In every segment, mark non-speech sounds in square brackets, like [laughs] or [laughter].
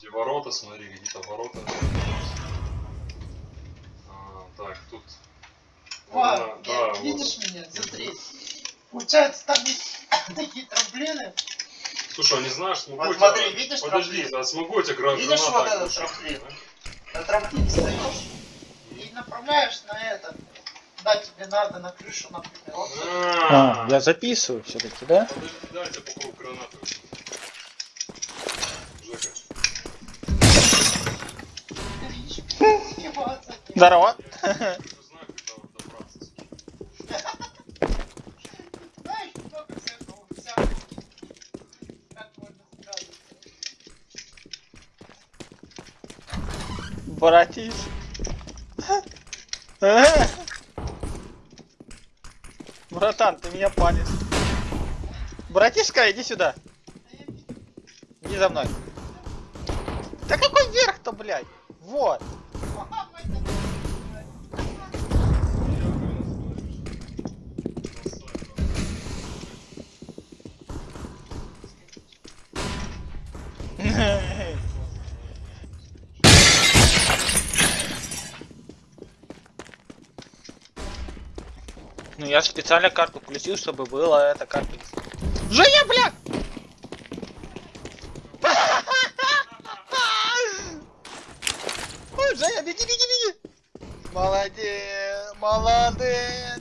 Где ворота, смотри, какие-то ворота. А, так, тут... Ва, э, да, вот. видишь меня? Смотри. Получается, там есть [laughs] такие трамплины. Слушай, а не знаешь, смогу Вот я тебя- смотри, видишь Подожди, трамплин? а смогу я тебе гра- Видишь гранату вот этот трамплин? да? На трамплине стоишь и направляешь на это. Да, тебе надо на крышу, например. Вот А, я записываю все-таки, да? Подожди, дайте попробую гранату. Сразу. Братиш. Братан, ты меня палишь. Братишка, иди сюда. Иди за мной. Да какой вверх-то, блядь? Вот. Я специально карту включил, чтобы было это карта. Женя, бля! Ой, Женя, беги, беги, беги! Молодец, молодец!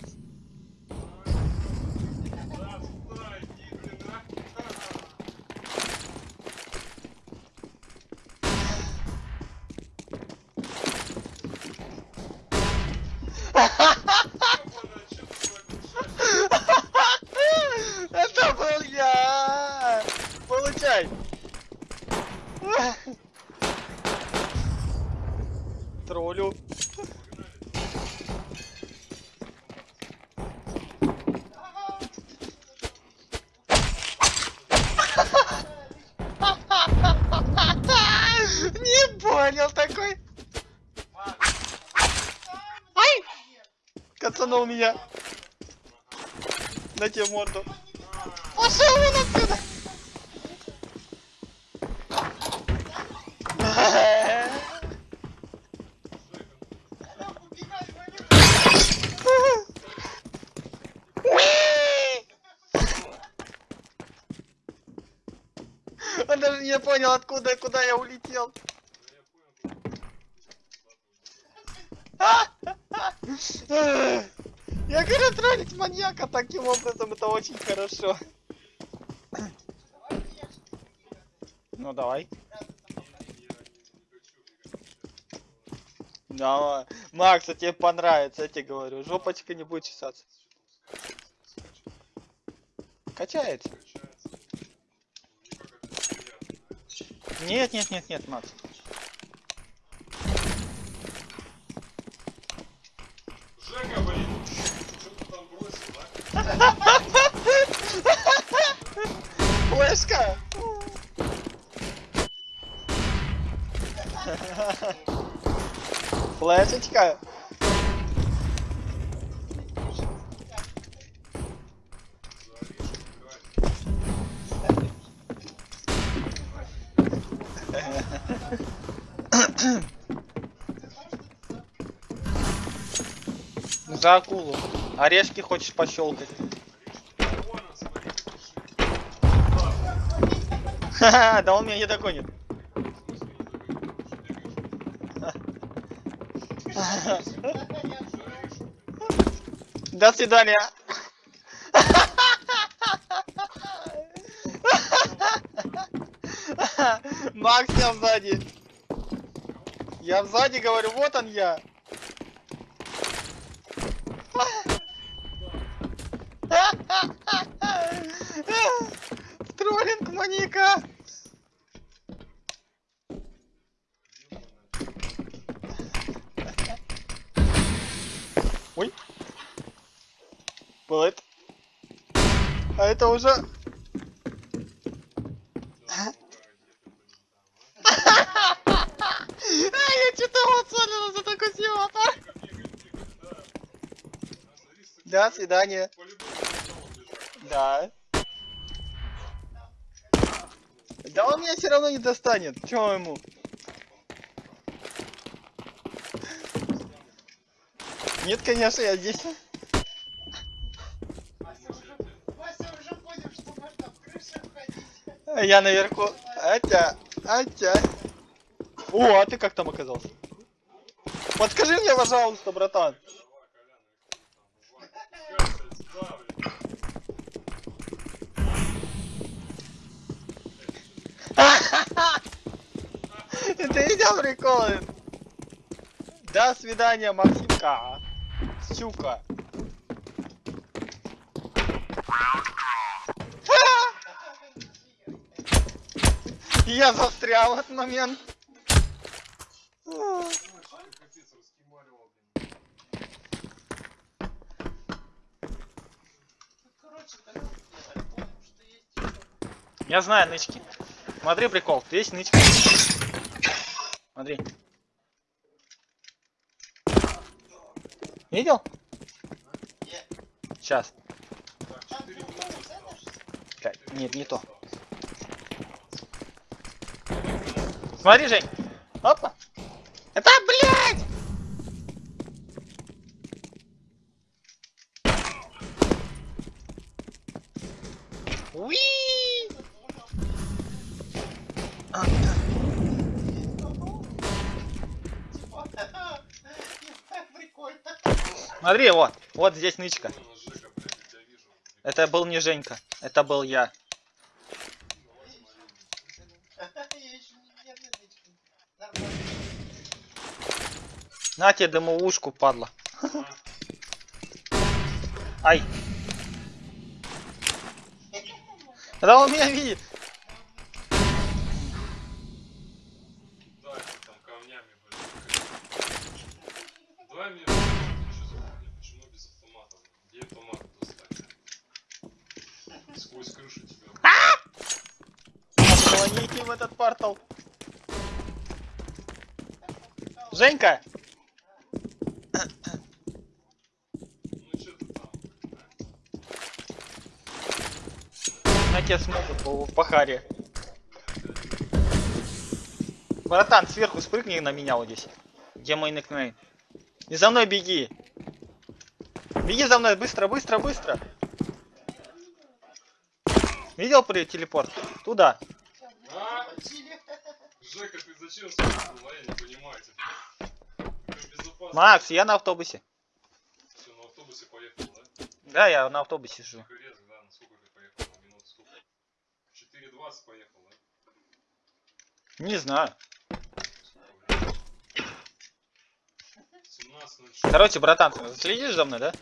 Да, сюда, иди, блин, а. Это был я! Получай! Троллю. Не понял такой. Ай! Кацанул меня. На тебе морду. Пошел вон отсюда! Он даже не понял, откуда и куда я улетел. [laughs] Я говорю, троллить маньяка таким образом, это очень хорошо. Ну давай. Давай. Макс, а тебе понравится, я тебе говорю. Жопочка не будет чесаться. Качается. Нет, нет, нет, нет, Макс. Жека, блин, что ты там бросил, а? Флешка! Флешечка! За акулу. Орешки хочешь пощелкать? Ха-ха, да он меня не догонит. До свидания. Макс, я сзади. Я сзади говорю, вот он я. Маньяка. Ой. Это. А это уже... [laughs] А, я что-то вот за такой по-любому там он бежал. Да. Да он меня все равно не достанет. Чё ему? Нет, конечно, я здесь. Я наверху. Атя, атя. О, а ты как там оказался? Подскажи мне, пожалуйста, братан. Давай, Колян, их там, бывает. Катя, сюда, блин. [laughs] Ты видел приколы? До свидания, Максимка. Щука. [laughs] Я застрял этот момент. Я знаю нычки. Смотри, прикол. Есть нычка. Смотри. Видел? Сейчас. Так, Там 4 другой минуты центр, осталось. что ли? Блядь, нет, не то. Смотри, Жень. Опа. Это, блядь! Уи! А, Типа, Прикольно. Смотри, вот. Вот здесь нычка. Это был не Женька. Это был я. На тебе дымовушку, падла. Ай. Да он меня видит. Женька! На тебе смогут по, по харе. Братан, сверху спрыгни на меня вот здесь. Где мой никнейм? И за мной беги. Беги за мной, быстро, быстро, быстро. Видел при телепорт? Туда. Зачем а я не понимаю. Макс, я на автобусе. Всё, на автобусе поехал, да? Да, я на автобусе сижу. Да? На сколько ты поехал? На минут сколько? 4.20 поехал, да? Не знаю. Сколько времени? 17.06. Короче, братан, ты следишь за мной, да?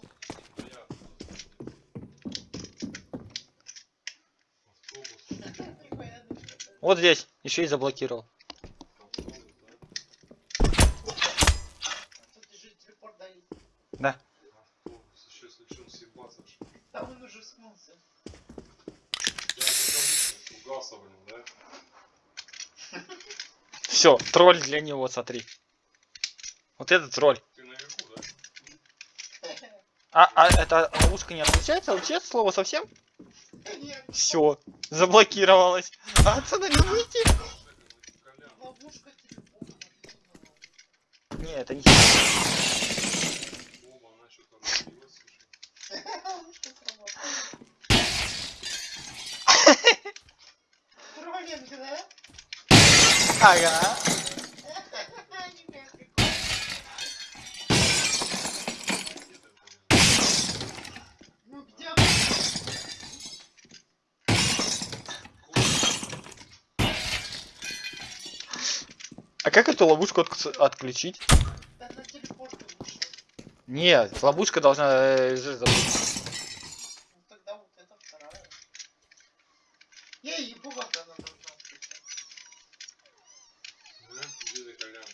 Вот здесь. Еще и заблокировал. Автобус, да? Тут же телепорт дали. Да. Там он уже смылся. Все, тролль для него, смотри. Вот это тролль. А, а эта ловушка не отключается? Вообще слово совсем? Все, заблокировалась. А отсюда не выйти? Не, это не... Оба, она что-то разбилась, слушай. Ловушка сработала. Троллинг, да? Ага. А как эту ловушку отк- отключить? Нет, ловушка должна... э, же забыть. Ну тогда вот это вторая. Ей, ебу как она должна отключаться. Да? Где ты, Колян?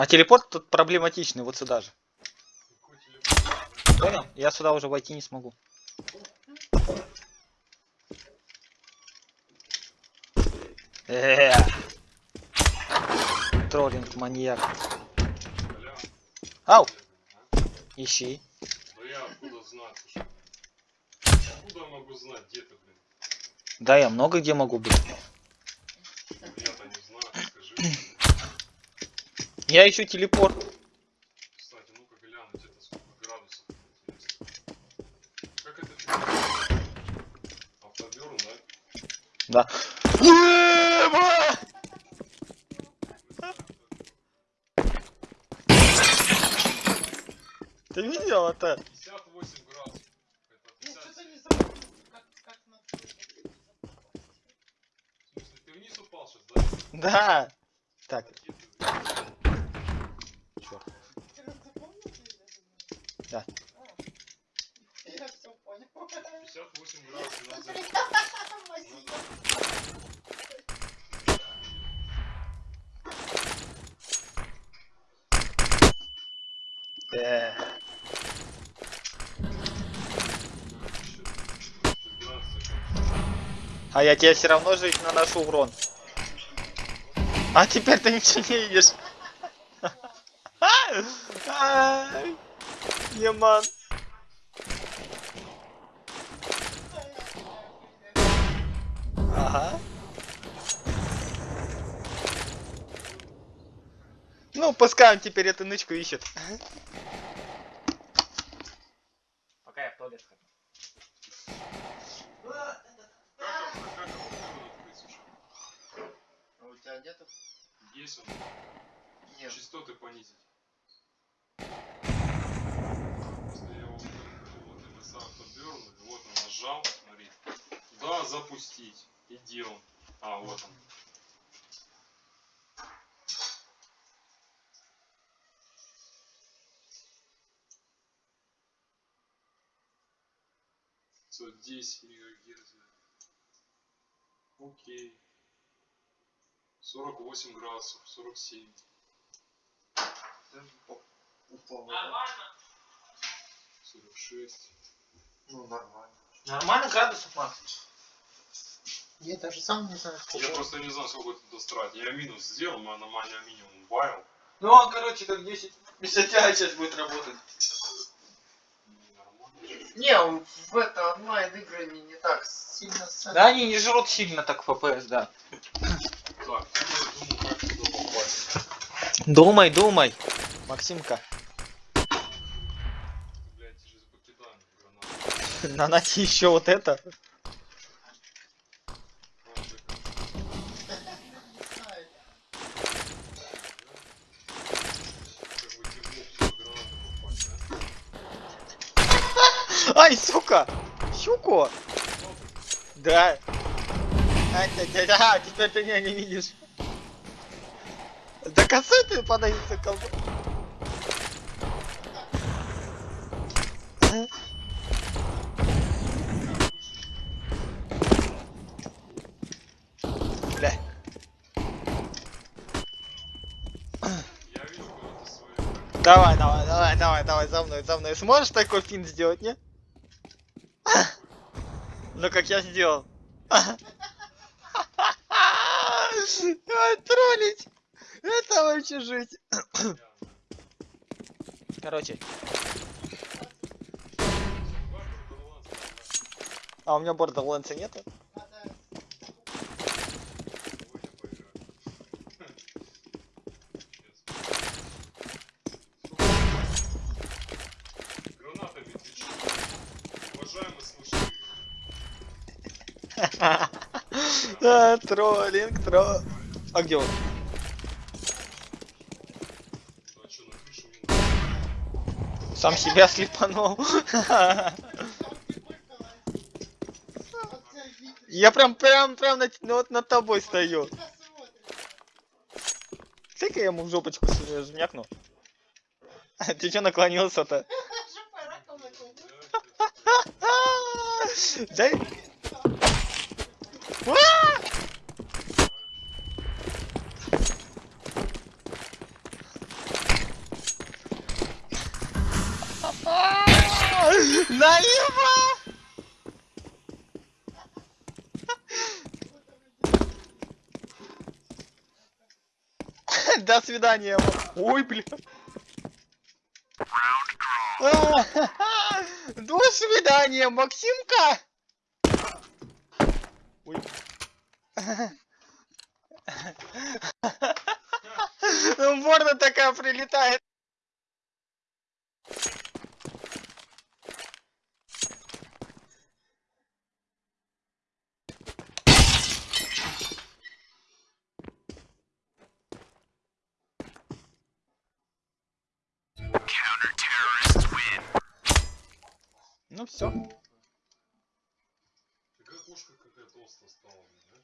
А телепорт тут проблематичный, вот сюда же. Понял? Я сюда уже войти не смогу. Э. Троллинг, маньяк. Ау, ищи. Да я откуда слушай? Откуда могу знать, где ты, блин? Да, я много где могу быть. Я-то не знаю, скажи. Я ищу телепорт. Кстати, ну-ка глянуть, это сколько градусов. Как это фигня? Автоберн, да? Да. Ты видел это? 58 градусов. Это Ну, 50. что-то не забыл, как, как на В смысле, ты вниз упал сейчас, да? Да. Так, Ракеты. черт. Ты запомнил ты это? Да. А. Я все понял. 58 градусов надо Спасибо. Э, А я тебе все равно жить наношу урон. А теперь ты ничего не видишь. [laughs] Еман. Ну, пускай он теперь эту нычку ищет. Пока я в туалет хожу. А у тебя нету? Есть он. Нет. Частоты понизить. Если я его вот MSA автоберн, вот он нажал, смотри. Да, запустить. И он? А, вот он. Все, 10 мегагерц. Окей. 48 градусов, 47. Упал. Нормально? 46. Ну, нормально. Нормально градусов, Макс? Я даже сам не знаю, сколько. Я просто не знаю, сколько тут дострать. Я минус сделал, а нормально минимум убавил. Ну, он, короче, как 10 50 сейчас будет работать. Не, он в это онлайн игры не, не так сильно Да, они не жрут сильно так FPS, да. Так. Думай, думай. Максимка, покидаем гранату. наноси еще вот это. А, так, Не знаю. Как бы тебе в ту гранату попасть, а? Сука! Щуку! Да. А, да, да, да, теперь ты меня не видишь. Да косой ты подавился колбу. Давай, давай, давай, давай, давай, за мной, за мной. Сможешь такой финт сделать, не? Ну как я сделал. Троллить! Это вообще жить. Короче, а у меня Borderlands нету? Надо Гранатами ты чё? Уважаемый слушатель. А, [laughs] троллинг, тролл. А где он? На? Сам себя слепанул. [laughs] Я прям, прям, прям над, ну, вот над тобой стою. Ты-ка я ему в жопочку жмякну. [laughs] Ты чё наклонился-то? Дай. А! Налево! До свидания. Ой, бля. До свидания, Максимка. Ой. Морда такая прилетает. Ну все. Такая кошка какая толстая стала, блин, да?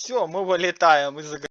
Все, мы вылетаем из игры.